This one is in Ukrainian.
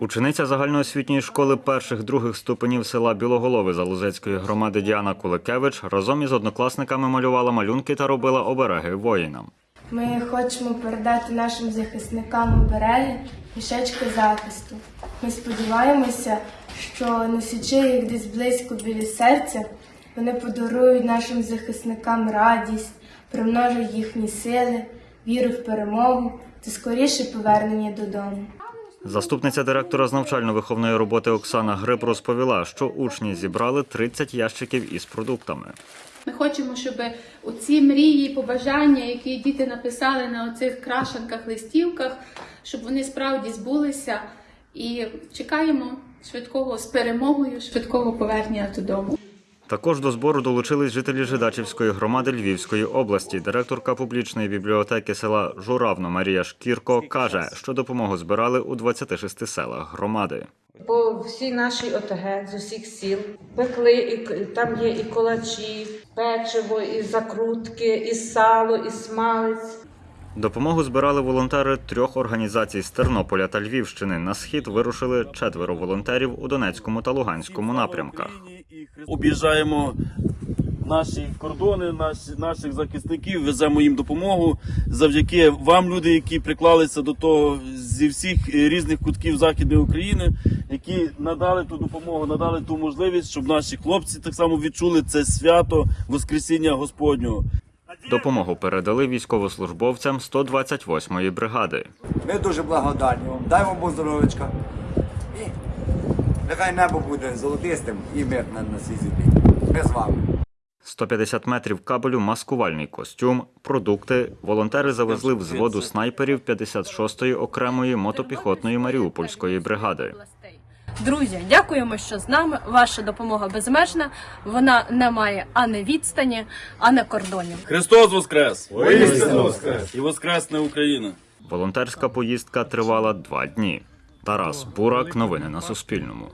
Учениця загальноосвітньої школи перших других ступенів села Білоголови Залузецької громади Діана Куликевич разом із однокласниками малювала малюнки та робила обереги воїнам. Ми хочемо передати нашим захисникам обереги мішечки захисту. Ми сподіваємося, що носячи їх десь близько біля серця, вони подарують нашим захисникам радість, примножать їхні сили, віру в перемогу та скоріше повернення додому. Заступниця директора з навчально-виховної роботи Оксана Гриб розповіла, що учні зібрали 30 ящиків із продуктами. Ми хочемо, щоб оці мрії, побажання, які діти написали на оцих крашенках, листівках, щоб вони справді збулися. І чекаємо швидкого з перемогою, швидкого повернення додому. Також до збору долучились жителі Жидачівської громади Львівської області. Директорка публічної бібліотеки села Журавно Марія Шкірко каже, що допомогу збирали у 26 селах громади. По всій нашій ОТГ з усіх сіл пекли, і там є і колачі, печиво, і закрутки, і сало, і смалець. Допомогу збирали волонтери трьох організацій з Тернополя та Львівщини. На схід вирушили четверо волонтерів у Донецькому та Луганському напрямках. Об'їжджаємо наші кордони, наші, наших захисників, веземо їм допомогу. Завдяки вам, люди, які приклалися до того зі всіх різних кутків Західної України, які надали ту допомогу, надали ту можливість, щоб наші хлопці так само відчули це свято Воскресіння Господнього. Допомогу передали військовослужбовцям 128-ї бригади. Ми дуже благодарні вам. Дай вам Бог здоров'ячка. Нехай небо буде золотистим і мирне на цій землі. Ми з вами. 150 метрів кабелю, маскувальний костюм, продукти. Волонтери завезли взводу снайперів 56-ї окремої мотопіхотної маріупольської бригади. Друзі, дякуємо, що з нами. Ваша допомога безмежна. Вона не має ані відстані, ані кордонів. Христос Воскрес! Воістину Воскрес! І Воскресне Україна! Волонтерська поїздка тривала два дні. Тарас Бурак. Новини на Суспільному.